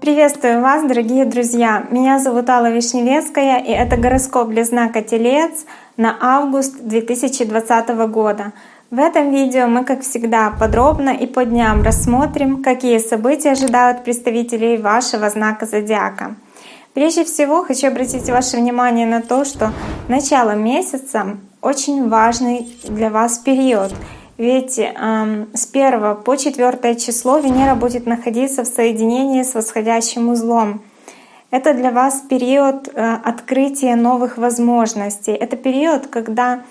Приветствую вас, дорогие друзья! Меня зовут Алла Вишневецкая, и это гороскоп для знака Телец на август 2020 года. В этом видео мы, как всегда, подробно и по дням рассмотрим, какие события ожидают представителей вашего знака зодиака. Прежде всего, хочу обратить ваше внимание на то, что начало месяца очень важный для вас период — ведь с 1 по 4 число Венера будет находиться в соединении с восходящим узлом. Это для вас период э, открытия новых возможностей. Это период, когда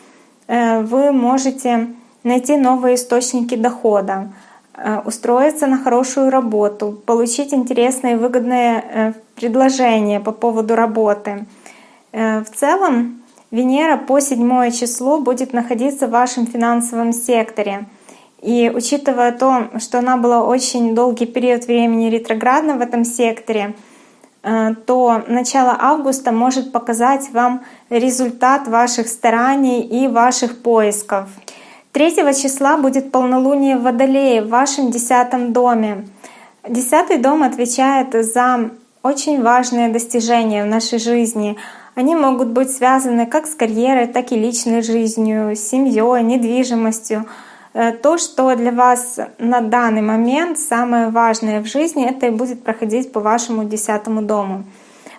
э, вы можете найти новые источники дохода, э, устроиться на хорошую работу, получить интересные и выгодные э, предложения по поводу работы. В целом Венера по седьмое число будет находиться в вашем финансовом секторе. И учитывая то, что она была очень долгий период времени ретроградна в этом секторе, э, то начало августа может показать вам результат ваших стараний и ваших поисков. 3 числа будет полнолуние в Водолее в вашем десятом доме. Десятый дом отвечает за очень важные достижения в нашей жизни — они могут быть связаны как с карьерой, так и личной жизнью, семьей, недвижимостью. Э, то, что для вас на данный момент самое важное в жизни, это и будет проходить по вашему десятому дому.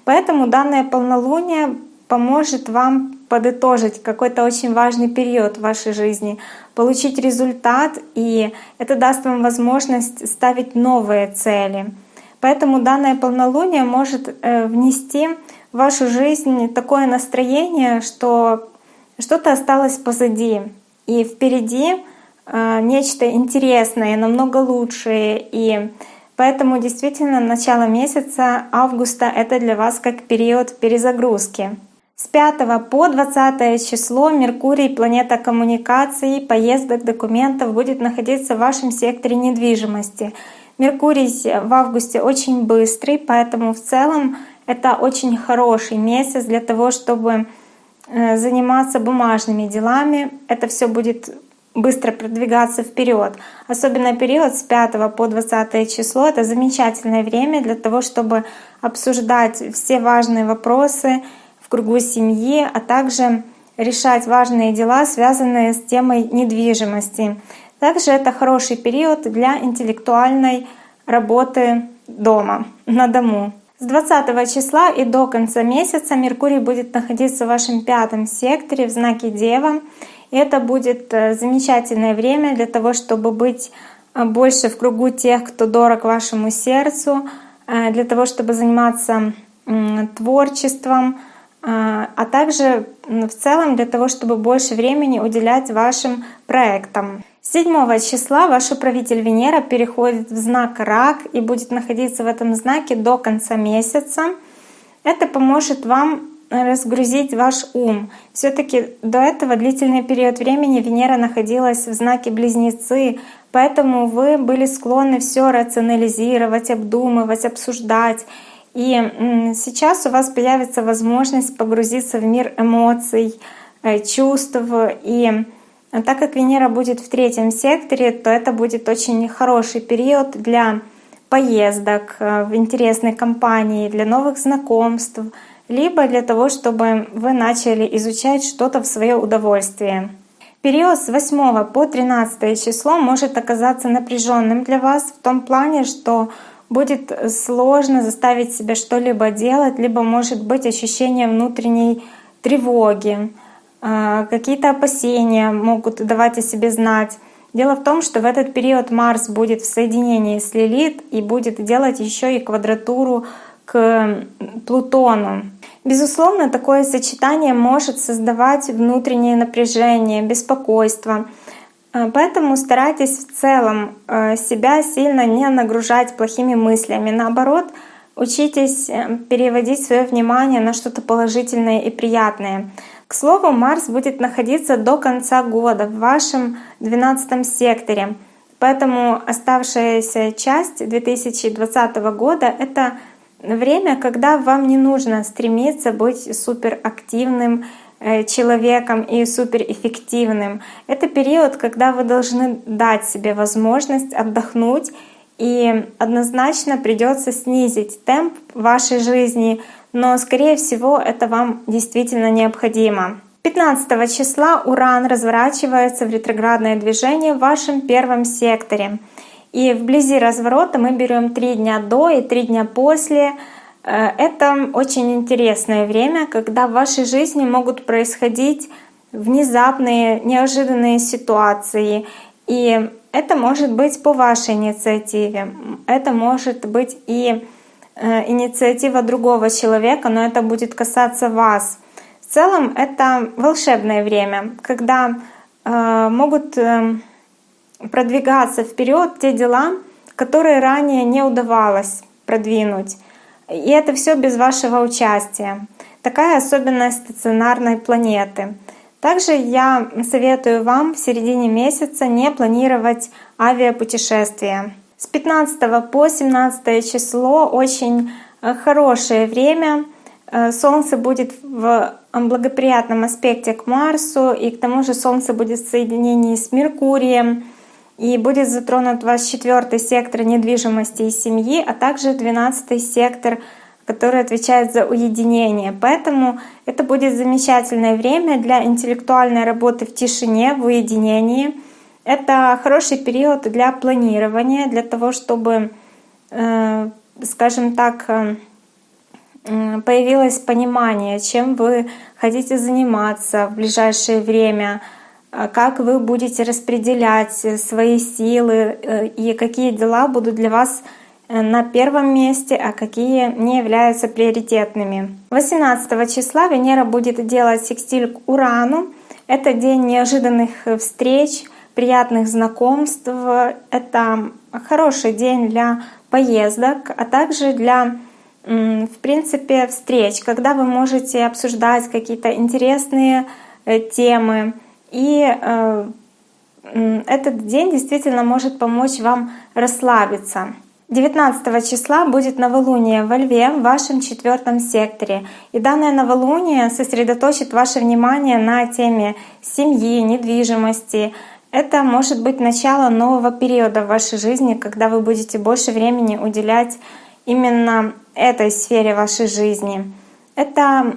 Поэтому данное полнолуние поможет вам подытожить какой-то очень важный период в вашей жизни, получить результат, и это даст вам возможность ставить новые цели. Поэтому данное полнолуние может э, внести вашу жизнь такое настроение, что что-то осталось позади, и впереди э, нечто интересное, намного лучшее. И поэтому действительно начало месяца августа — это для вас как период перезагрузки. С 5 по 20 число Меркурий, планета коммуникаций, поездок, документов, будет находиться в вашем секторе недвижимости. Меркурий в августе очень быстрый, поэтому в целом это очень хороший месяц для того, чтобы э, заниматься бумажными делами. Это все будет быстро продвигаться вперед. Особенно период с 5 по 20 число — это замечательное время для того, чтобы обсуждать все важные вопросы в кругу семьи, а также решать важные дела, связанные с темой недвижимости. Также это хороший период для интеллектуальной работы дома, на дому. С 20 числа и до конца месяца Меркурий будет находиться в вашем пятом секторе в знаке Дева. И это будет э, замечательное время для того, чтобы быть э, больше в кругу тех, кто дорог вашему сердцу, э, для того, чтобы заниматься творчеством, а также в целом для того, чтобы больше времени уделять вашим проектам. 7 числа ваш управитель Венера переходит в знак Рак и будет находиться в этом знаке до конца месяца. Это поможет вам разгрузить ваш ум. все таки до этого длительный период времени Венера находилась в знаке Близнецы, поэтому вы были склонны все рационализировать, обдумывать, обсуждать. И сейчас у вас появится возможность погрузиться в мир эмоций, э, чувств и а так как Венера будет в третьем секторе, то это будет очень хороший период для поездок э, в интересной компании, для новых знакомств, либо для того, чтобы вы начали изучать что-то в свое удовольствие. Период с 8 по 13 число может оказаться напряженным для вас в том плане, что будет сложно заставить себя что-либо делать, либо может быть ощущение внутренней тревоги. А, какие-то опасения могут давать о себе знать. Дело в том, что в этот период Марс будет в соединении с Лилит и будет делать еще и квадратуру к Плутону. Безусловно, такое сочетание может создавать внутреннее напряжение, беспокойство. А, поэтому старайтесь в целом а, себя сильно не нагружать плохими мыслями. Наоборот, учитесь э, переводить свое внимание на что-то положительное и приятное. К слову, Марс будет находиться до конца года в вашем 12 секторе. Поэтому оставшаяся часть 2020 года — это время, когда вам не нужно стремиться быть суперактивным, э, человеком и суперэффективным. Это период, когда вы должны дать себе возможность отдохнуть и однозначно придется снизить темп вашей жизни, но скорее всего это вам действительно необходимо. 15 числа Уран разворачивается в ретроградное движение в вашем первом секторе. И вблизи разворота мы берем три дня до и три дня после. Э, это очень интересное время, когда в вашей жизни могут происходить внезапные, неожиданные ситуации. И это может быть по вашей инициативе, это может быть и э, инициатива другого человека, но это будет касаться вас. В целом это волшебное время, когда э, могут э, продвигаться вперед те дела, которые ранее не удавалось продвинуть. И это все без вашего участия. Такая особенность стационарной планеты. Также я советую вам в середине месяца не планировать авиапутешествия. С 15 по 17 число очень э, хорошее время. Э, Солнце будет в благоприятном аспекте к Марсу, и к тому же Солнце будет в соединении с Меркурием, и будет затронут ваш четвертый сектор недвижимости и семьи, а также двенадцатый сектор, который отвечает за уединение. Поэтому это будет замечательное время для интеллектуальной работы в тишине, в уединении. Это хороший период для планирования, для того, чтобы, э, скажем так, э, появилось понимание, чем вы хотите заниматься в ближайшее время — а как вы будете распределять свои силы э, и какие дела будут для вас э, на первом месте, а какие не являются приоритетными. 18 числа Венера будет делать секстиль к Урану. Это день неожиданных встреч, приятных знакомств. Это хороший день для поездок, а также для в принципе встреч, когда вы можете обсуждать какие-то интересные э, темы, и э, этот день действительно может помочь вам расслабиться. 19 числа будет новолуние во Льве в вашем четвертом секторе. И данное новолуние сосредоточит ваше внимание на теме семьи, недвижимости. Это может быть начало нового периода в вашей жизни, когда вы будете больше времени уделять именно этой сфере вашей жизни. Это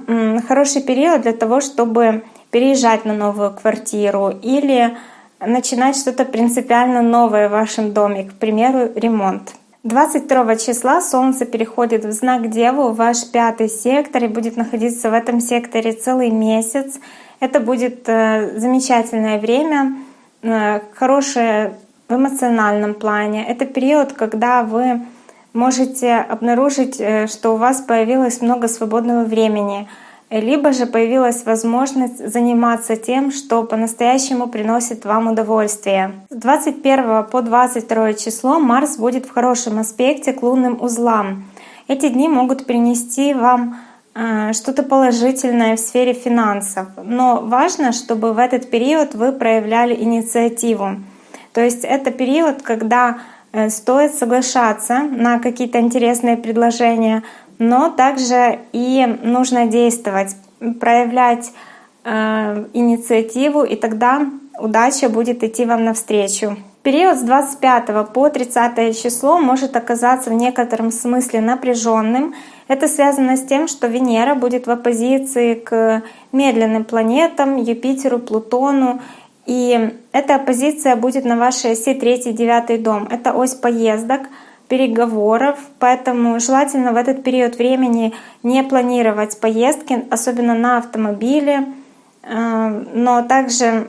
хороший период для того, чтобы переезжать на новую квартиру или начинать что-то принципиально новое в вашем доме, к примеру, ремонт. 22 числа Солнце переходит в знак Деву, в ваш пятый сектор, и будет находиться в этом секторе целый месяц. Это будет э, замечательное время, э, хорошее в эмоциональном плане. Это период, когда вы можете обнаружить, э, что у вас появилось много свободного времени — либо же появилась возможность заниматься тем, что по-настоящему приносит вам удовольствие. С 21 по 22 число Марс будет в хорошем аспекте к лунным узлам. Эти дни могут принести вам э, что-то положительное в сфере финансов. Но важно, чтобы в этот период вы проявляли инициативу. То есть это период, когда э, стоит соглашаться на какие-то интересные предложения, но также и нужно действовать, проявлять э, инициативу, и тогда удача будет идти вам навстречу. Период с 25 по 30 число может оказаться в некотором смысле напряженным. Это связано с тем, что Венера будет в оппозиции к медленным планетам, Юпитеру, Плутону. И эта оппозиция будет на вашей оси 3-9 дом. Это ось поездок, переговоров, поэтому желательно в этот период времени не планировать поездки, особенно на автомобиле, э, но также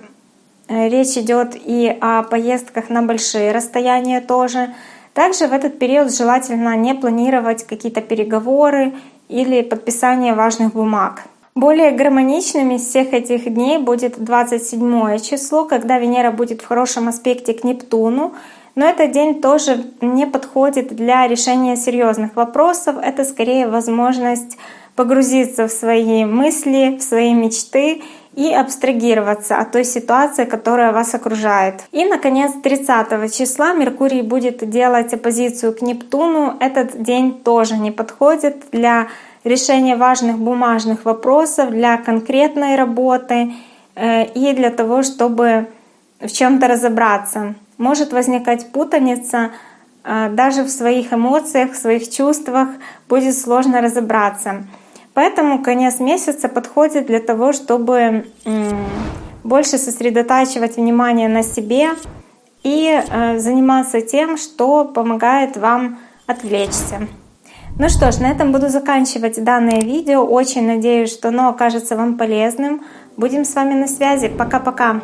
э, речь идет и о поездках на большие расстояния тоже. Также в этот период желательно не планировать какие-то переговоры или подписание важных бумаг. Более гармоничными из всех этих дней будет 27 число, когда Венера будет в хорошем аспекте к Нептуну, но этот день тоже не подходит для решения серьезных вопросов. Это скорее возможность погрузиться в свои мысли, в свои мечты и абстрагироваться от той ситуации, которая вас окружает. И, наконец, 30 числа Меркурий будет делать оппозицию к Нептуну. Этот день тоже не подходит для решения важных бумажных вопросов, для конкретной работы э, и для того, чтобы в чем-то разобраться. Может возникать путаница, э, даже в своих эмоциях, в своих чувствах будет сложно разобраться. Поэтому конец месяца подходит для того, чтобы больше сосредотачивать внимание на себе и э, заниматься тем, что помогает вам отвлечься. Ну что ж, на этом буду заканчивать данное видео. Очень надеюсь, что оно окажется вам полезным. Будем с вами на связи. Пока-пока!